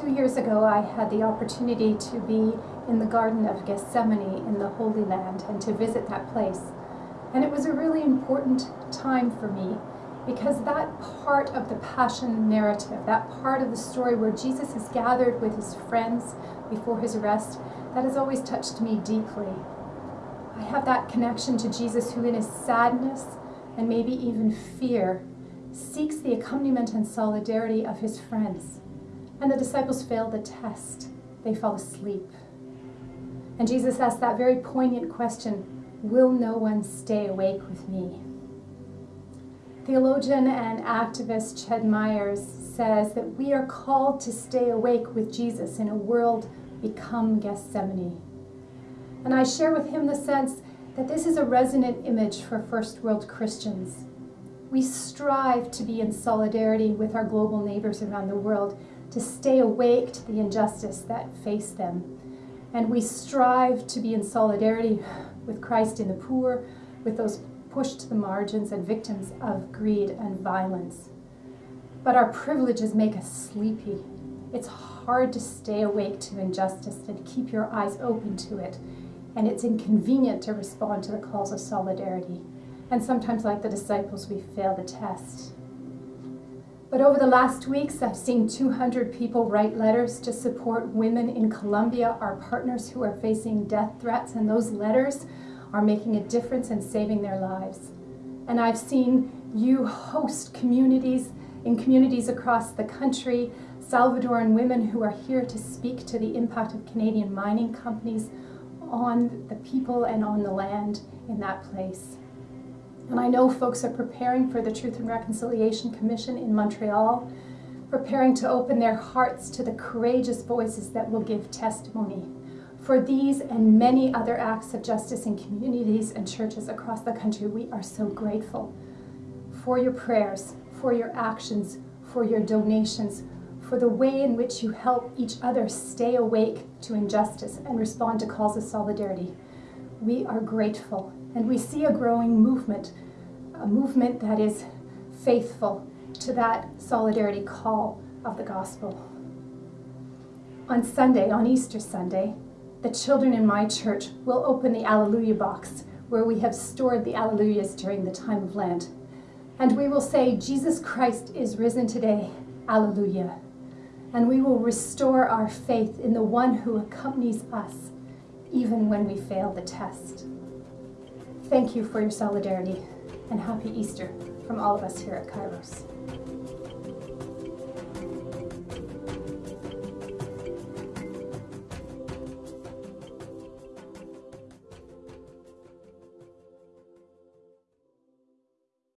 Two years ago, I had the opportunity to be in the Garden of Gethsemane in the Holy Land and to visit that place. And it was a really important time for me because that part of the Passion narrative, that part of the story where Jesus is gathered with his friends before his arrest, that has always touched me deeply. I have that connection to Jesus who, in his sadness and maybe even fear, seeks the accompaniment and solidarity of his friends. And the disciples fail the test, they fall asleep. And Jesus asks that very poignant question Will no one stay awake with me? Theologian and activist Ched Myers says that we are called to stay awake with Jesus in a world become Gethsemane. And I share with him the sense that this is a resonant image for first world Christians. We strive to be in solidarity with our global neighbors around the world, to stay awake to the injustice that face them. And we strive to be in solidarity with Christ in the poor, with those pushed to the margins and victims of greed and violence. But our privileges make us sleepy. It's hard to stay awake to injustice and keep your eyes open to it. And it's inconvenient to respond to the calls of solidarity. And sometimes, like the disciples, we fail the test. But over the last weeks, I've seen 200 people write letters to support women in Colombia, our partners who are facing death threats, and those letters are making a difference and saving their lives. And I've seen you host communities in communities across the country, Salvadoran women who are here to speak to the impact of Canadian mining companies on the people and on the land in that place. And I know folks are preparing for the Truth and Reconciliation Commission in Montreal, preparing to open their hearts to the courageous voices that will give testimony. For these and many other acts of justice in communities and churches across the country, we are so grateful for your prayers, for your actions, for your donations, for the way in which you help each other stay awake to injustice and respond to calls of solidarity. We are grateful and we see a growing movement, a movement that is faithful to that solidarity call of the gospel. On Sunday, on Easter Sunday, the children in my church will open the Alleluia box where we have stored the Alleluias during the time of Lent. And we will say, Jesus Christ is risen today, Alleluia. And we will restore our faith in the one who accompanies us even when we fail the test. Thank you for your solidarity and happy Easter from all of us here at Kairos.